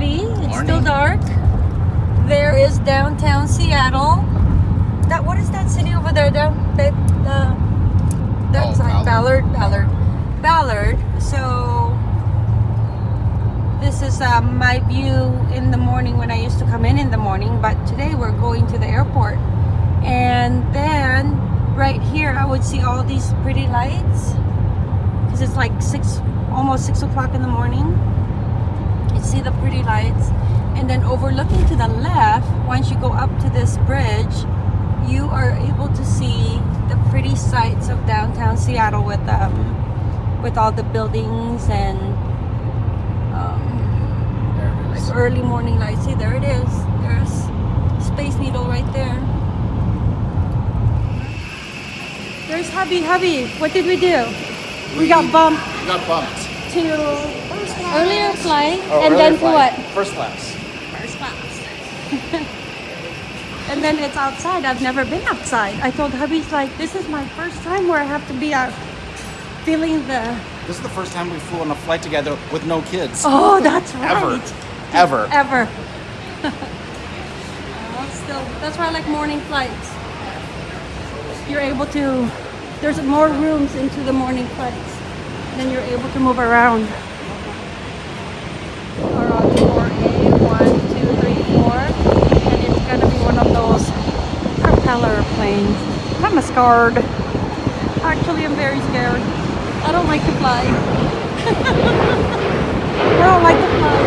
It's still dark. There is downtown Seattle. That what is that city over there? Down that uh, that Oh, Ballard. Ballard, Ballard, Ballard. So this is uh, my view in the morning when I used to come in in the morning. But today we're going to the airport, and then right here I would see all these pretty lights because it's like six, almost six o'clock in the morning. You see the pretty lights, and then overlooking to the left, once you go up to this bridge, you are able to see the pretty sights of downtown Seattle with um, with all the buildings and um, like early morning lights. See, there it is. There's Space Needle right there. There's Hubby. Hubby, what did we do? We got bumped We got bumped. to earlier flight Oh, and earlier then to flight. what? First class. First class. and then it's outside. I've never been outside. I told hubby's like, this is my first time where I have to be out feeling the. This is the first time we flew on a flight together with no kids. Oh, that's right. Ever. Ever. Ever. Still, that's why I like morning flights. You're able to. There's more rooms into the morning flights. Then you're able to move around. ROD4A, one, two, three, four. And it's gonna be one of those propeller planes. I'm scared. Actually, I'm very scared. I don't like to fly. I don't like to fly.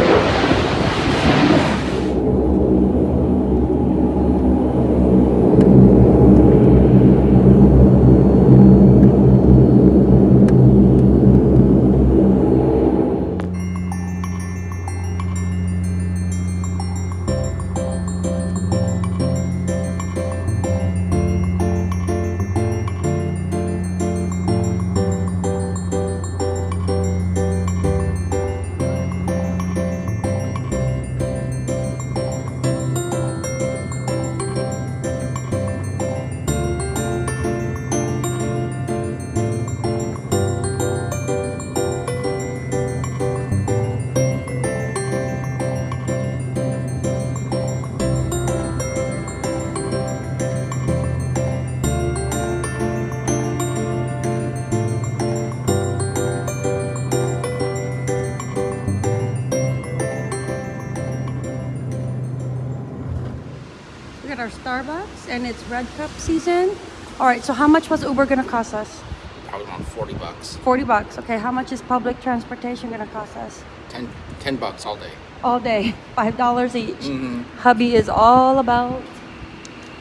Got our Starbucks and it's Red Cup season. All right, so how much was Uber gonna cost us? Probably around 40 bucks. 40 bucks. Okay, how much is public transportation gonna cost us? 10, 10 bucks all day. All day, $5 each. Mhm. Hubby is all about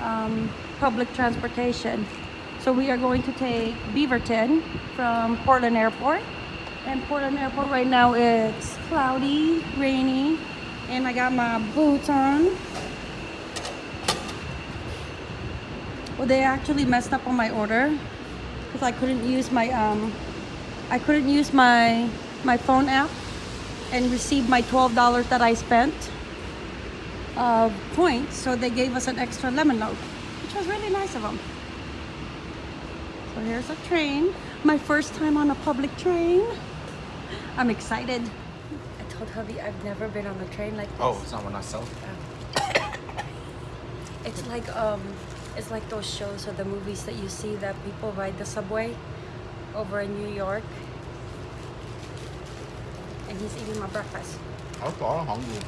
um, public transportation. So we are going to take Beaverton from Portland Airport. And Portland Airport right now it's cloudy, rainy, and I got my boots on. Well, they actually messed up on my order because I couldn't use my um, I couldn't use my my phone app and receive my twelve dollars that I spent of points. So they gave us an extra lemon loaf which was really nice of them. So here's a train. My first time on a public train. I'm excited. I told hubby I've never been on a train like this. Oh, it's not one I sell. It's like um, it's like those shows or the movies that you see that people ride the subway over in New York. And he's eating my breakfast. I'm all hungry.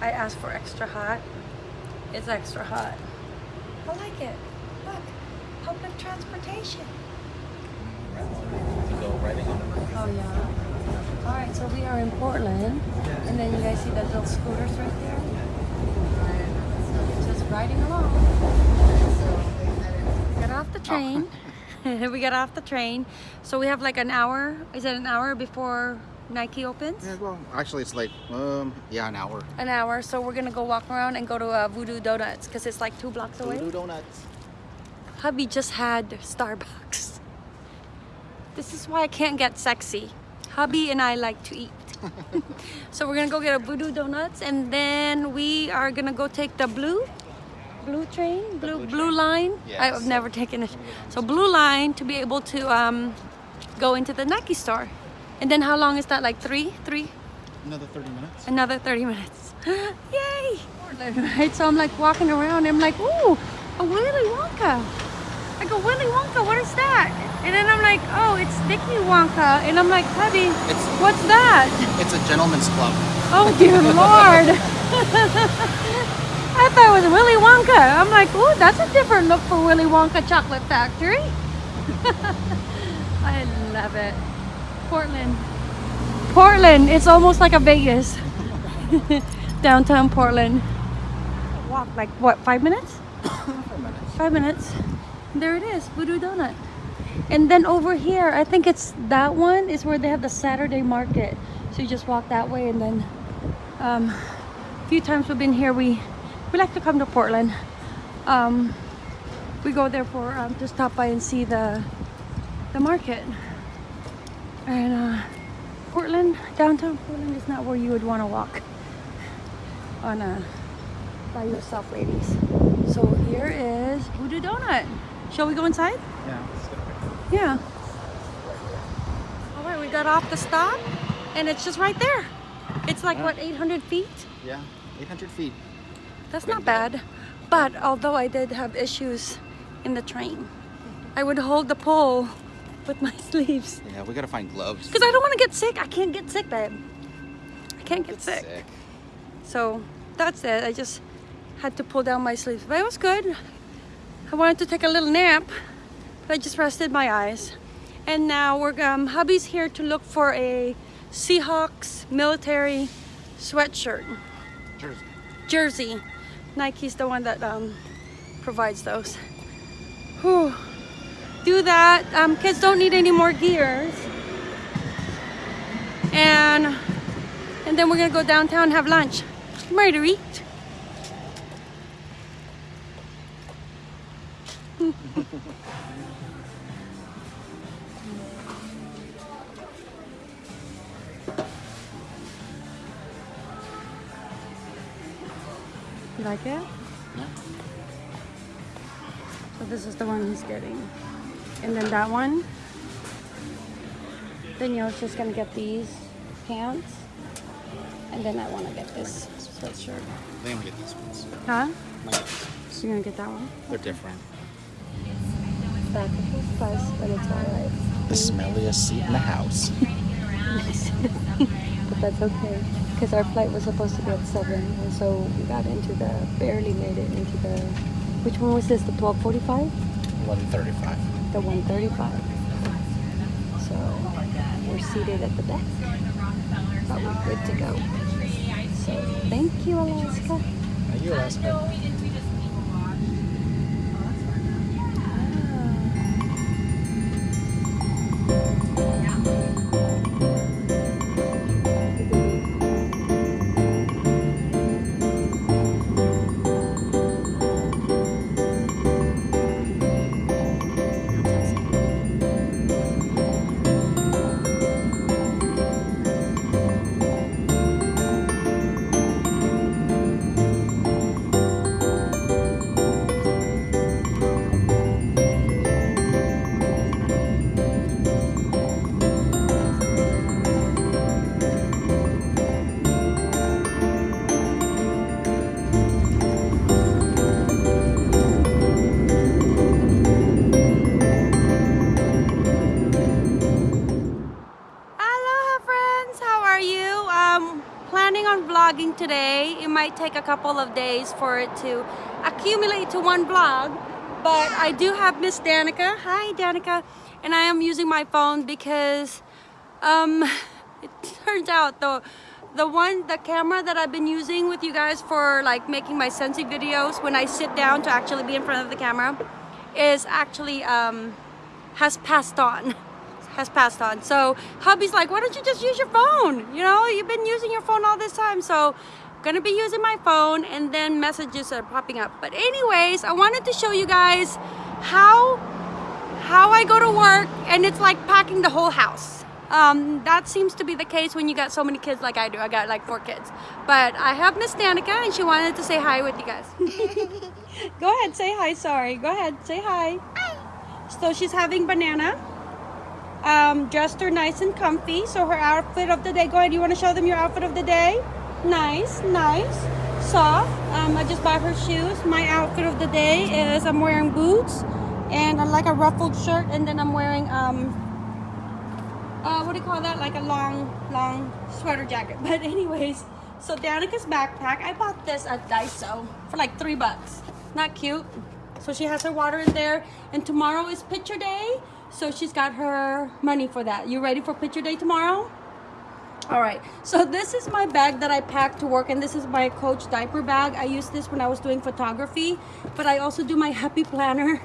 I asked for extra hot. It's extra hot. I like it. Look, public transportation. To go riding on the Oh yeah. All right, so we are in Portland, and then you guys see the little scooters right there. Just riding along. Got off the train. we got off the train, so we have like an hour. Is it an hour before Nike opens? Yeah, well, actually, it's like, um, yeah, an hour. An hour. So we're gonna go walk around and go to uh, Voodoo Donuts because it's like two blocks away. Voodoo Donuts. Hubby just had Starbucks. This is why I can't get sexy. Hubby and I like to eat. so we're gonna go get a Voodoo Donuts and then we are gonna go take the blue, blue train, blue blue blue train. line. Yes. I've never taken it. So blue line to be able to um, go into the Nike store. And then how long is that? Like three, three, Another 30 minutes. another 30 minutes. Yay! Right, so I'm like walking around. I'm like, ooh, a Willy Wonka. I go, Willy Wonka, what is that? And then I'm like, oh, it's Dickie Wonka. And I'm like, Hubby, It's what's that? it's a gentleman's club. Oh dear Lord. I thought it was Willy Wonka. I'm like, oh, that's a different look for Willy Wonka Chocolate Factory. I love it. Portland. Portland. It's almost like a Vegas. Downtown Portland. Walk like what, five minutes? Five minutes. Five minutes. There it is, Voodoo Donut. And then over here, I think it's that one is where they have the Saturday market. So you just walk that way and then um, a few times we've been here, we, we like to come to Portland. Um, we go there for um, to stop by and see the the market. And uh, Portland, downtown Portland is not where you would want to walk on a by yourself, ladies. So here is Voodoo Donut. Shall we go inside? Yeah. let's get a picture. Yeah. All right, we got off the stop, and it's just right there. It's like Yeah. what 800 feet. Yeah. 800 feet. That's not bad. But although I did have issues in the train, I would hold the pole with my sleeves Yeah, we gotta find gloves. because I don't want to get sick. I can't get sick, babe. I can't get Get sick. sick. So that's it. I just had to pull down my sleeves, but it was good. I wanted to take a little nap, but I just rested my eyes. And now we're um, hubby's here to look for a Seahawks military sweatshirt Jersey. jersey. Nike's the one that um, provides those. Whew. Do that. Um, kids don't need any more gears. And and then we're gonna go downtown and have lunch. Eat. Is the one he's getting. And then that one. Danielle's just gonna get these pants. And then I wanna get this sweatshirt. I think I'm gonna get these ones. Huh? I'm gonna get these ones. You're gonna get that one? They're different. Back of the bus, but it's alright. The smelliest seat in the house. but that's okay. Because our flight was supposed to be at 7. And so we got into the, barely made it into the, which one was this? The 1245? 1135. The 135. So we're seated at the back. But we're good to go. So thank you, Alaska. Are you Alaska? Take a couple of days for it to accumulate to one blog, but I do have Miss Danica. Hi Danica. And I am using my phone because um, it turns out the the one the camera that I've been using with you guys for like making my Scentsy videos when I sit down to actually be in front of the camera is actually um, has passed on has passed on so hubby's like why don't you just use your phone you know you've been using your phone all this time so gonna be using my phone and then messages are popping up but anyways I wanted to show you guys how how I go to work and it's like packing the whole house um, that seems to be the case when you got so many kids like I do. I got like four kids. But I have Miss Danica and she wanted to say hi with you guys. Go ahead, say hi. Sorry. Go ahead, say hi. Hi. So she's having banana. um, dressed her nice and comfy. So her outfit of the day, go ahead, you wanna show them your outfit of the day? Nice, nice, soft. Um, I just bought her shoes. My outfit of the day is I'm wearing boots and I like a ruffled shirt and then I'm wearing, um, uh, what do you call that? Like a long, long sweater jacket. But anyways, so Danica's backpack, I bought this at Daiso for like three bucks. Not cute. So she has her water in there. And tomorrow is picture day. So she's got her money for that. You ready for picture day tomorrow? All right, so this is my bag that I packed to work and this is my Coach diaper bag. I used this when I was doing photography, but I also do my happy planner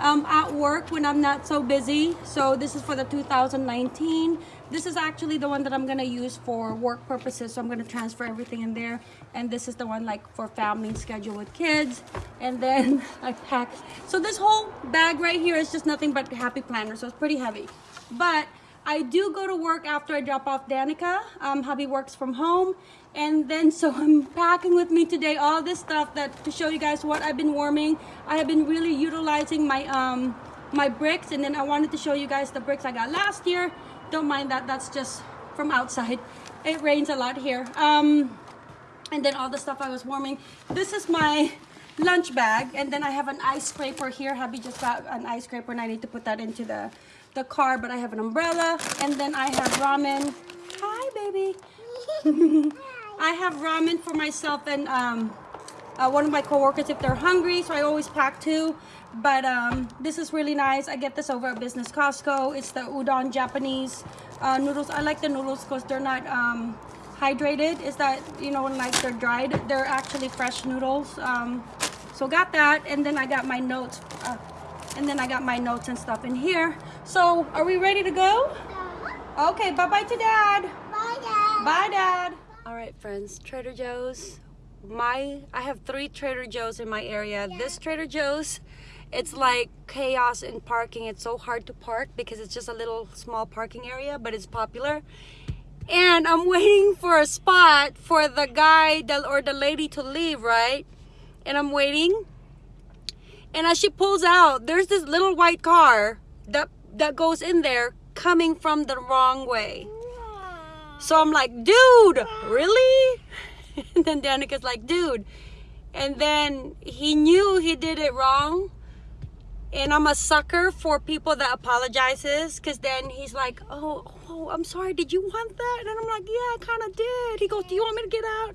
um, at work when I'm not so busy. So this is for the 2019. This is actually the one that I'm gonna use for work purposes. So I'm gonna transfer everything in there. And this is the one like for family schedule with kids. And then I pack. So this whole bag right here is just nothing but happy planner. So it's pretty heavy. But I do go to work after I drop off Danica. Um, hubby works from home. And then so I'm packing with me today all this stuff that to show you guys what I've been warming. I have been really utilizing my um, my bricks and then I wanted to show you guys the bricks I got last year. Don't mind that, that's just from outside. It rains a lot here. Um, and then all the stuff I was warming. This is my lunch bag and then I have an ice scraper here. Hubby just got an ice scraper and I need to put that into the, the car but I have an umbrella and then I have ramen. Hi baby. I have ramen for myself and um, uh, one of my coworkers if they're hungry so I always pack two but um, this is really nice. I get this over at Business Costco. It's the udon Japanese uh, noodles. I like the noodles because they're not um, hydrated. Is that you know when like they're dried they're actually fresh noodles. Um, so got that and then I got my notes uh, and then I got my notes and stuff in here so are we ready to go okay bye bye to dad Bye, Dad. Bye, Dad. All right, friends. Trader Joe's. My, I have three Trader Joe's in my area. This Trader Joe's, it's like chaos in parking. It's so hard to park because it's just a little small parking area, but it's popular. And I'm waiting for a spot for the guy or the lady to leave, right? And I'm waiting. And as she pulls out, there's this little white car that that goes in there coming from the wrong way. So I'm like, dude, really? And then Danica's like, dude. And then he knew he did it wrong. And I'm a sucker for people that apologizes because then he's like, oh, oh, I'm sorry. Did you want that? And I'm like, yeah, I kind of did. He goes, do you want me to get out?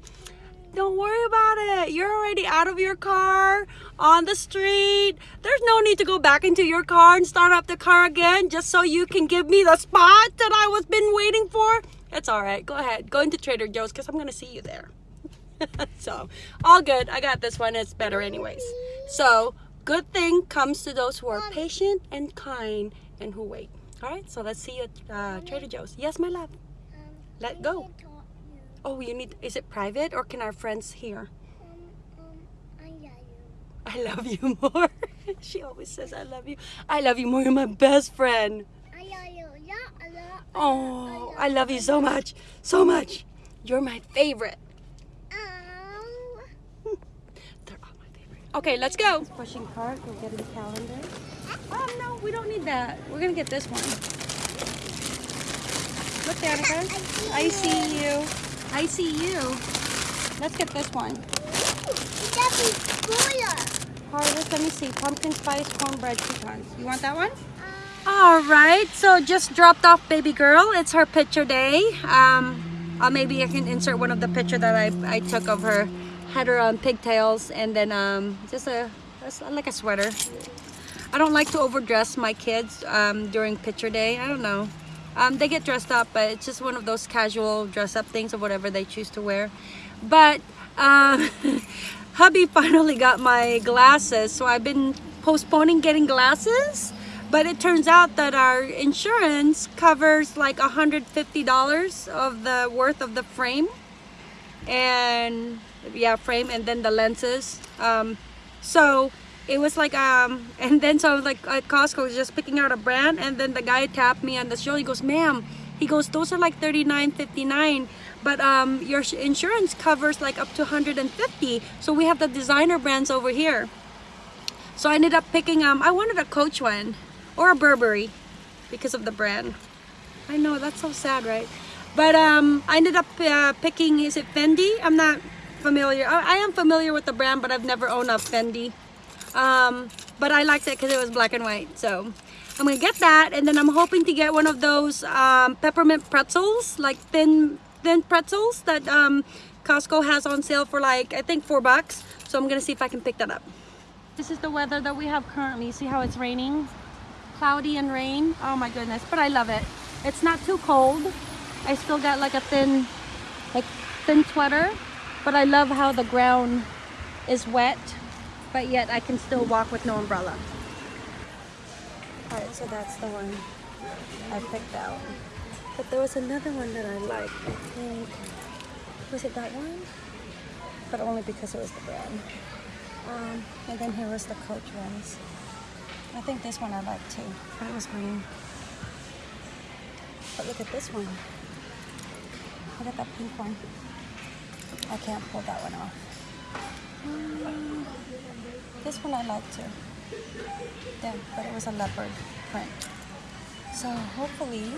Don't worry about it. You're already out of your car on the street. There's no need to go back into your car and start up the car again just so you can give me the spot that I was been waiting for. It's all right. Go ahead. Go into Trader Joe's because I'm going to see you there. so, all good. I got this one. It's better anyways. So, good thing comes to those who are patient and kind and who wait. All right. So, let's see you at uh, Trader Joe's. Yes, my love. Um, Let go. need to talk you. Oh, you need, is it private or can our friends hear? Um, um, I love you. I love you more. she always says, I love you. I love you more. You're my best friend. I love you. Yeah, I love. Oh, I love you so much. So much. You're my favorite. Ow. They're all my favorite. Okay, let's go. Pushing cart. We're getting the calendar. Oh, no, we don't need that. We're going to get this one. Look, Danica. I see you. I see you. Let's get this one. Harvest, let me see. Pumpkin spice cornbread pecans. You want that one? All right, so just dropped off baby girl. It's her picture day. Um, uh, maybe I can insert one of the picture that I, I took of her. Had her on pigtails and then um, just a, like a sweater. I don't like to overdress my kids um, during picture day. I don't know. Um, they get dressed up, but it's just one of those casual dress up things or whatever they choose to wear. But um, hubby finally got my glasses, so I've been postponing getting glasses. But it turns out that our insurance covers like $150 of the worth of the frame. And yeah, frame and then the lenses. Um, so it was like, um, and then so I was like at Costco just picking out a brand and then the guy tapped me on the shoulder. He goes, ma'am, he goes, those are like $39.59 but um, your insurance covers like up to 150 so we have the designer brands over here so I ended up picking um I wanted a Coach one or a Burberry because of the brand. I know that's so sad, right? But um, I ended up uh, picking. Is it Fendi? I'm not familiar. I, I am familiar with the brand, but I've never owned a Fendi. Um, but I liked it because it was black and white. So I'm gonna get that, and then I'm hoping to get one of those um, peppermint pretzels, like thin thin pretzels that um, Costco has on sale for like I think four bucks. So I'm gonna see if I can pick that up. This is the weather that we have currently. See how it's raining? Cloudy and rain. Oh my goodness, but I love it. It's not too cold. I still got like a thin, like thin sweater, but I love how the ground is wet, but yet I can still walk with no umbrella. Alright, so that's the one I picked out. But there was another one that I liked, I think. Was it that one? But only because it was the brand. Um, and then here was the Coach ones. I think this one I liked too, but it was green. But look at this one. Look at that pink one. I can't pull that one off. This one I like too. Yeah, but it was a leopard print. So hopefully,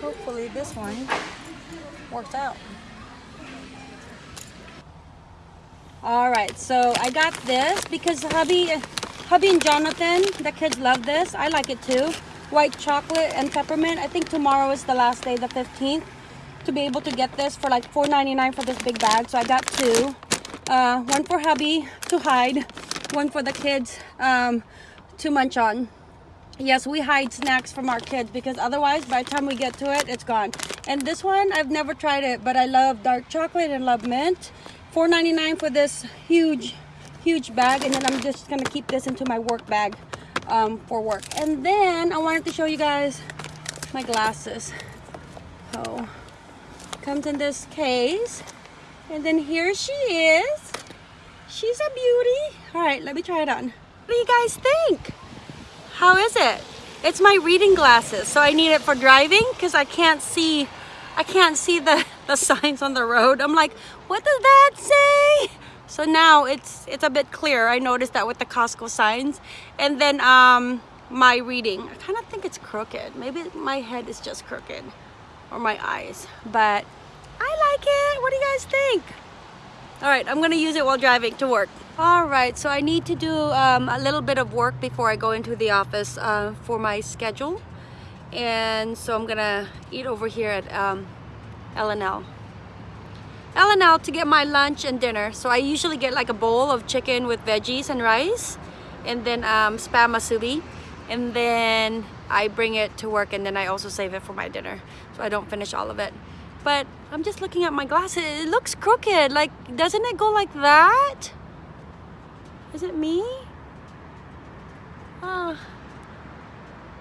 hopefully this one works out. All right, so I got this because hubby, hubby and Jonathan, the kids love this. I like it too. White chocolate and peppermint. I think tomorrow is the last day, the 15th, to be able to get this for like $4.99 for this big bag. So I got two. Uh, one for hubby to hide, one for the kids um, to munch on. Yes, we hide snacks from our kids because otherwise by the time we get to it, it's gone. And this one, I've never tried it, but I love dark chocolate and love mint. $4.99 for this huge, huge bag. And then I'm just gonna keep this into my work bag um, for work. And then I wanted to show you guys my glasses. Oh, comes in this case. And then here she is. She's a beauty. All right, let me try it on. What do you guys think? How is it? It's my reading glasses. So I need it for driving because I can't see I can't see the, the signs on the road. I'm like, what does that say? So now it's it's a bit clearer. I noticed that with the Costco signs. And then um, my reading. I kind of think it's crooked. Maybe my head is just crooked or my eyes. But I like it. What do you guys think? All right, I'm gonna use it while driving to work. All right, so I need to do um, a little bit of work before I go into the office uh, for my schedule. And so I'm gonna eat over here at um, L&L. L&L to get my lunch and dinner. So I usually get like a bowl of chicken with veggies and rice and then um, spam musubi. And then I bring it to work and then I also save it for my dinner. So I don't finish all of it. But I'm just looking at my glasses. It looks crooked. Like, doesn't it go like that? Is it me? Oh.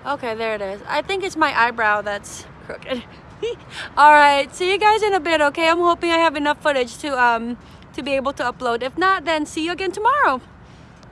Okay, there it is. I think it's my eyebrow that's crooked. all right see you guys in a bit okay i'm hoping i have enough footage to um to be able to upload if not then see you again tomorrow